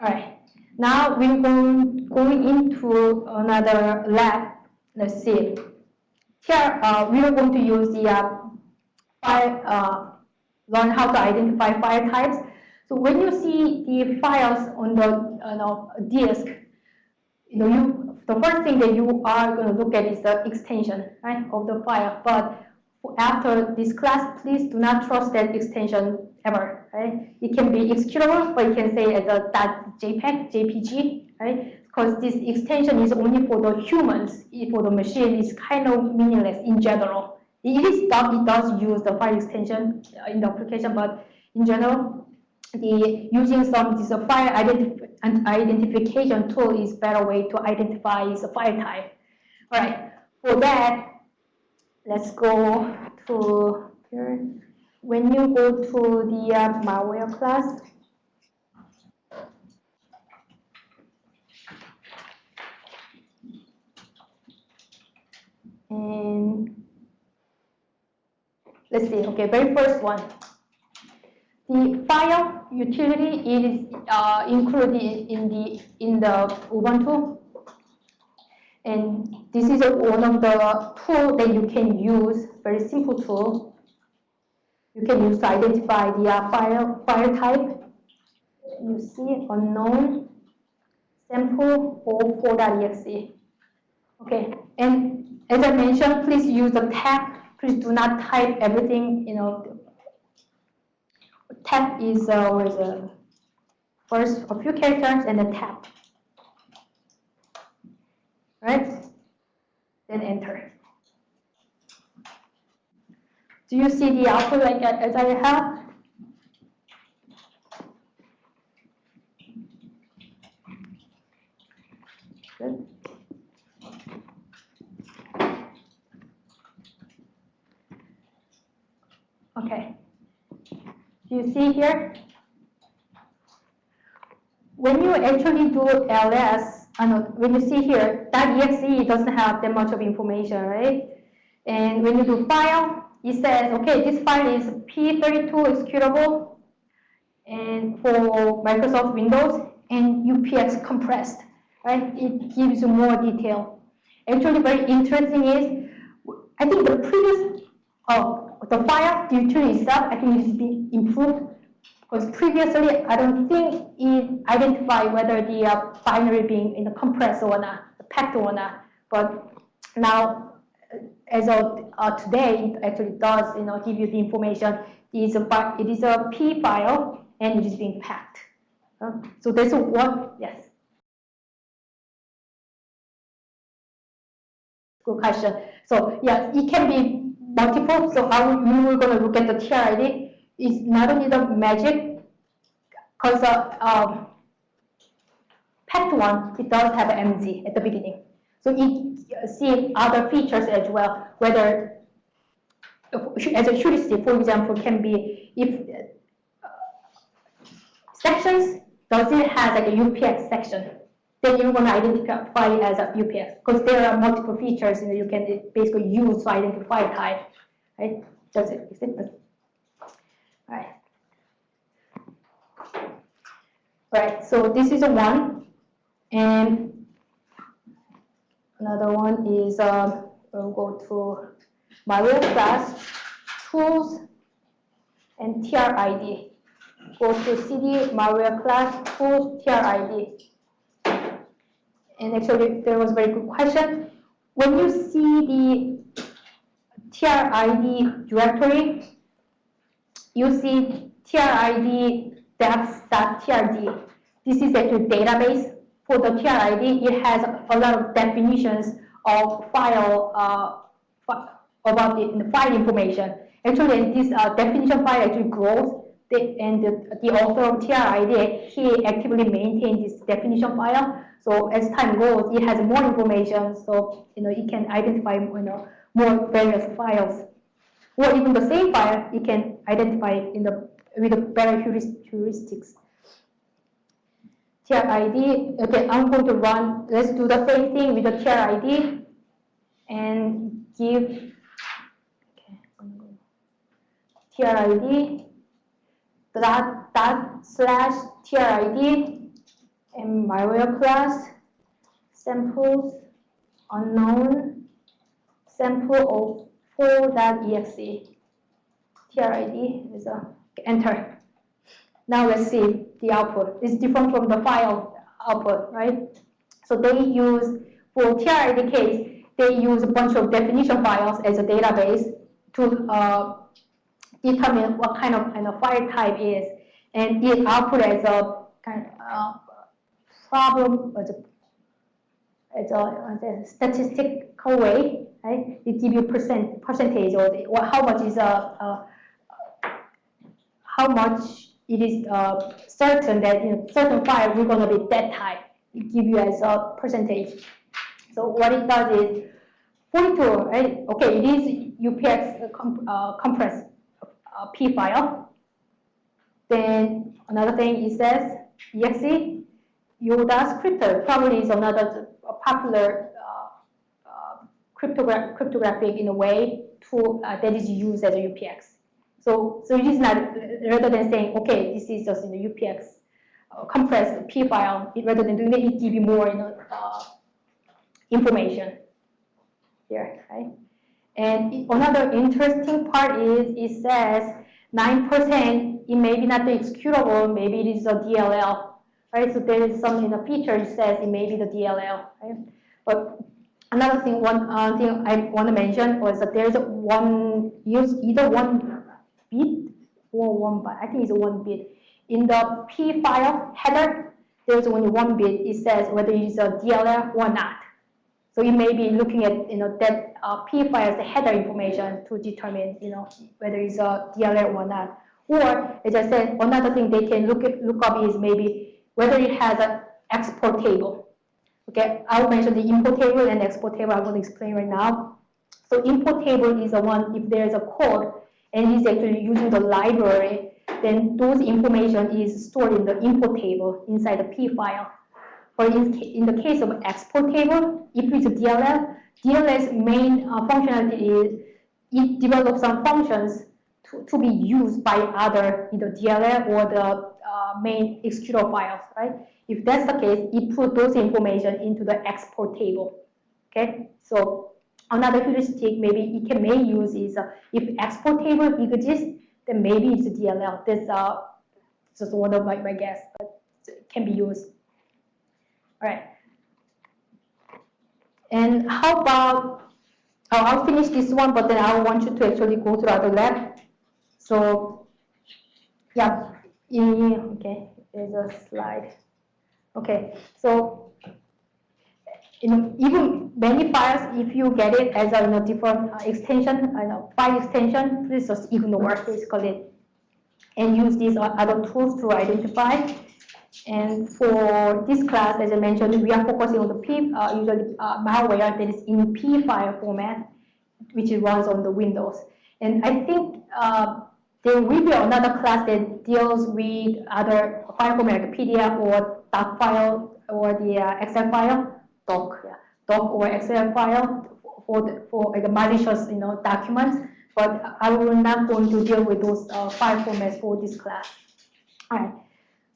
All right. Now we're going, going into another lab. Let's see. Here uh, we are going to use the uh, file, uh, learn how to identify file types. So when you see the files on the you know, disk, you know, you, the first thing that you are going to look at is the extension right, of the file. But after this class, please do not trust that extension ever. Right? It can be executable, but you can say as a .jpeg, JPG, right? Because this extension is only for the humans. For the machine, it's kind of meaningless in general. It is it does use the file extension uh, in the application, but in general, the using some this file identif identification tool is better way to identify the file type. All right, for that, let's go to here. When you go to the uh, malware class, and let's see, okay, very first one. The file utility is uh, included in the in the Ubuntu, and this is one of the tool that you can use. Very simple tool. You can use to identify the uh, file file type. You see unknown sample or 4.exe. Okay, and as I mentioned, please use the tab. Please do not type everything. You know, tab is with uh, first a few characters and then tab. Right? Then enter. Do you see the output like as I have? Okay. Do you see here? When you actually do ls, I know, when you see here, that .exe doesn't have that much of information, right? And when you do file, it says, okay, this file is P32 executable and for Microsoft Windows and UPX compressed, right? It gives you more detail. Actually, very interesting is, I think the previous, oh, the file utility itself, I think it has been improved previously I don't think it identified whether the uh, binary being in the compressed or not, packed or not. But now, uh, as of uh, today, it actually does you know give you the information. It is a it is a P file and it is being packed. Uh, so that's what yes. Good question. So yes, it can be multiple. So how you are going to look at the TRID is not only the magic, because uh, um, one, it does have MZ at the beginning. So it see other features as well, whether as a heuristic, for example, can be if uh, sections, does it have like a UPX section? then you're going to identify as a UPX because there are multiple features that you can basically use to identify type, right? That's it. Simple. All right. Right. So this is a one, and another one is uh, we'll go to malware class tools and TRID. Go to CD malware class tools TRID and actually there was a very good question. When you see the TRID directory, you see TRID defs.trd. This is actually database for the TRID. It has a lot of definitions of file uh, about the, file information. Actually, this uh, definition file actually grows the, and the, the author of TRID, he actively maintains this definition file. So as time goes, it has more information, so you know it can identify you know more various files, or even the same file, it can identify in the with better heuristics. TRID. Okay, I'm going to run. Let's do the same thing with the TRID and give okay, TRID dot dot slash TRID and malware class, samples, unknown, sample of 4.exe. TRID is a enter. Now let's see the output. It's different from the file output, right? So they use, for TRID case, they use a bunch of definition files as a database to uh, determine what kind of, kind of file type is, and it output as a kind of uh, problem, as a, as a, as a statistical way, right? It gives you percent percentage or, the, or how much is a, a how much it is uh, certain that in certain file we're going to be that type. It you as a percentage. So what it does is 42, right? Okay, it is UPX comp uh, compressed uh, P file. Then another thing it says exe Yoda's Crypter probably is another popular uh, uh, cryptogra cryptographic in a way tool uh, that is used as a UPX. So, so it is not, rather than saying, okay, this is just in the UPX uh, compressed P file, it, rather than doing that, it give you more you know, uh, information here, right? And it, another interesting part is it says 9%, it may be not the executable, maybe it is a DLL, right? So there is some in the feature it says it may be the DLL, right? But another thing, one uh, thing I want to mention was that there's one use either one bit or one byte. I think it's one bit. In the P file header, there's only one bit. It says whether it's a DLL or not. So you may be looking at you know that uh, P file's header information to determine you know whether it's a DLL or not. Or as I said, another thing they can look at, look up is maybe whether it has an export table. Okay, I'll mention the import table and export table. I'm going to explain right now. So import table is the one if there's a code and is actually using the library, then those information is stored in the import table inside the P file. Or in, in the case of export table, if it's a DLL, DLL's main uh, functionality is it develops some functions to, to be used by other either DLL or the uh, main executable files, right? If that's the case, it put those information into the export table. Okay, so Another heuristic maybe it can may use is uh, if export table exists, then maybe it's a DLL. That's uh, just one of my, my guess, but it can be used. All right. And how about, oh, I'll finish this one, but then I want you to actually go to other lab. So, yeah, okay, there's a slide. Okay, so you know, even many files, if you get it as a you know, different uh, extension, you file extension, please just ignore basically and use these other tools to identify. And for this class, as I mentioned, we are focusing on the P, uh, usually uh, malware that is in P file format, which runs on the Windows. And I think uh, there will be another class that deals with other file format like PDF or doc file or the uh, Excel file doc, yeah, doc or Excel file for the, for like malicious you know documents. But I will not going to deal with those uh, file formats for this class. All right.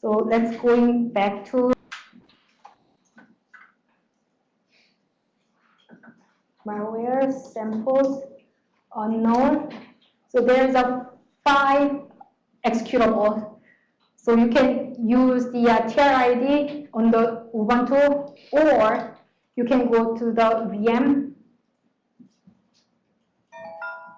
So let's going back to malware samples unknown. So there's a five executable so you can use the uh, TRID on the Ubuntu or you can go to the VM.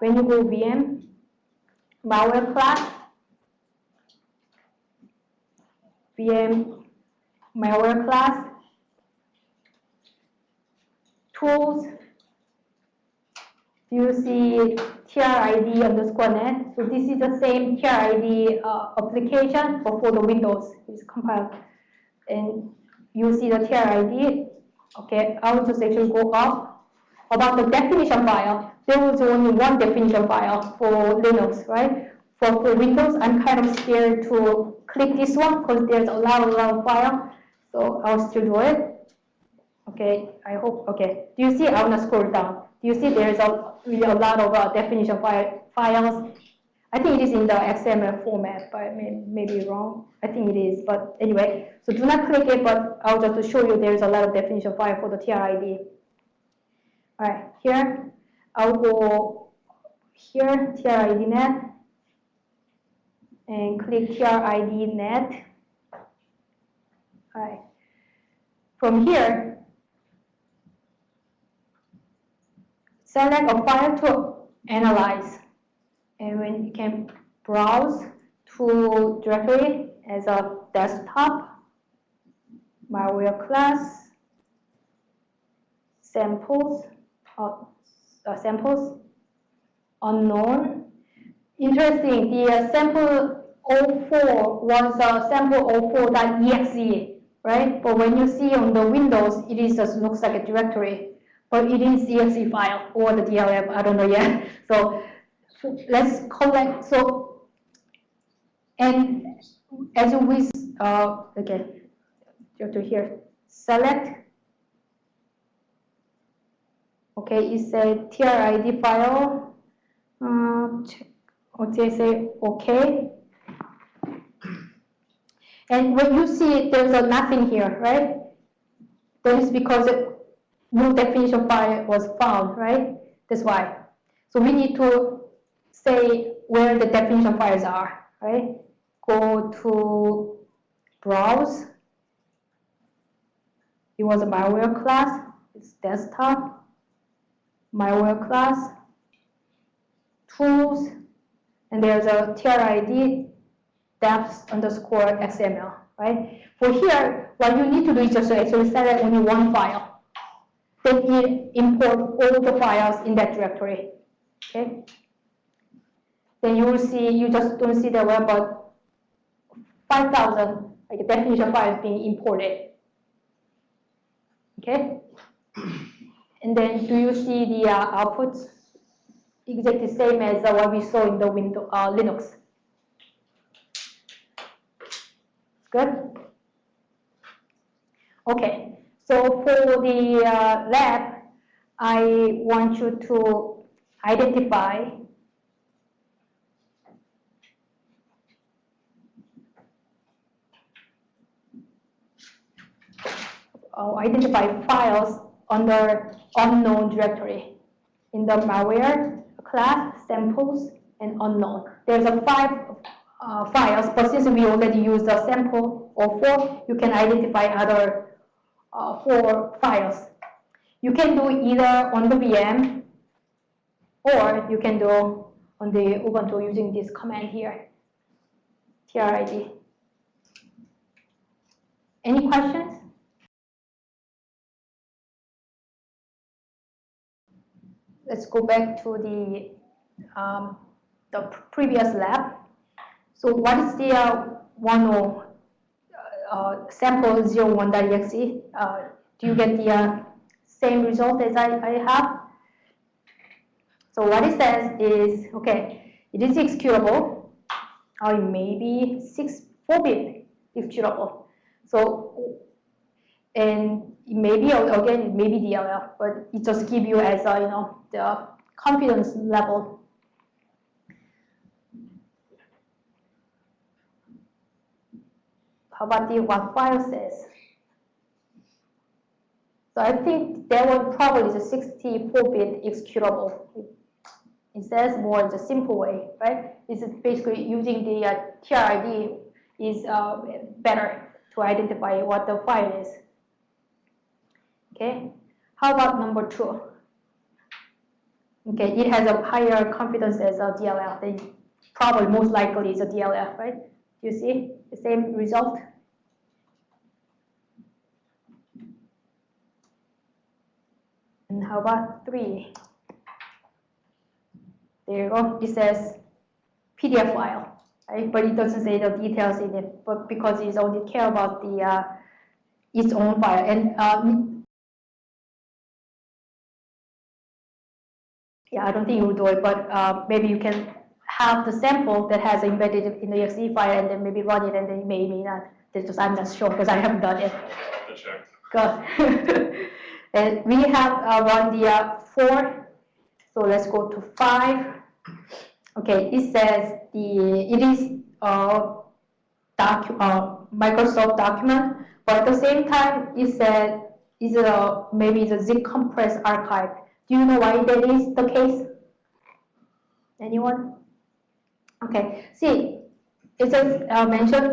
When you go VM, malware class, VM malware class, tools, you see TRID underscore net. So this is the same TRID uh, application, but for the Windows is compiled. And you see the TRID. Okay, just actually go up. About the definition file, there was only one definition file for Linux, right? For, for Windows, I'm kind of scared to click this one because there's a lot, a lot of file. So I'll still do it. Okay, I hope, okay. Do you see, I want to scroll down. Do you see there's a, really a lot of uh, definition file, files I think it is in the XML format, but I may, may be wrong. I think it is, but anyway, so do not click it, but I'll just show you there's a lot of definition file for the TRID. All right, here, I'll go here, TRID net, and click TRID net. All right. From here, select a file to analyze and when you can browse to directory as a desktop, malware class, samples, uh, uh, samples, unknown. Interesting, the uh, sample 04 was a sample 04.exe, right? But when you see on the Windows, it is just looks like a directory, but it is exe file or the DLL, I don't know yet. So let's collect, so, and as we, uh, okay, to here, select, okay, it's a TRID file, okay, say okay. And when you see it, there's a nothing here, right? That is because no definition file was found, right? That's why. So we need to say where the definition files are, right? Go to browse. It was a malware class. It's desktop, malware class, tools, and there's a TRID defs underscore XML, right? For here, what you need to do is just actually select only one file. Then it import all the files in that directory, okay? Then you will see, you just don't see the web, but 5,000 like definition files being imported. Okay? And then do you see the uh, outputs? Exactly same as uh, what we saw in the window, uh, Linux. Good? Okay, so for the uh, lab, I want you to identify uh, identify files under unknown directory in the malware class, samples, and unknown. There's a five uh, files, but since we already use the sample or four, you can identify other uh, four files. You can do either on the VM or you can do on the Ubuntu using this command here, TRID. Any questions? Let's go back to the um, the previous lab. So what is the uh, one or uh, uh, sample 01.exe? Uh, do you get the uh, same result as I, I have? So what it says is, okay, it is executable, or it may be 6, 4-bit executable. So, and maybe again maybe DLL, but it just give you as a you know the confidence level. How about the what file says? So I think that one probably is a 64-bit executable. It says more in the simple way, right? It's basically using the uh, TRID is uh, better to identify what the file is. Okay, how about number two? Okay, it has a higher confidence as a DLL. Then probably most likely is a DLL, right? Do you see the same result? And how about three? There you go. It says PDF file, right? But it doesn't say the details in it, but because it's only care about the uh, its own file. And uh, yeah, I don't think you will do it, but uh, maybe you can have the sample that has embedded in the exe file and then maybe run it and then maybe not. just, I'm not sure because I haven't done it. Good. and we have uh, run the uh, four, so let's go to five. Okay, it says the it is a doc, uh, Microsoft document, but at the same time, it said is a maybe the zip compressed archive. Do you know why that is the case? Anyone? Okay, see, it says uh, mentioned.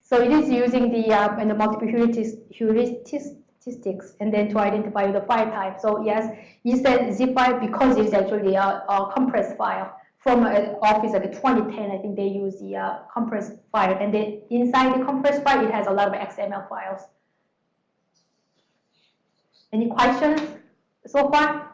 So it is using the uh, and the multiple heuristics statistics and then to identify the file type. So yes, you said zip file because it's actually a, a compressed file from office like 2010. I think they use the uh, compressed file, and then inside the compressed file, it has a lot of XML files. Any questions so far?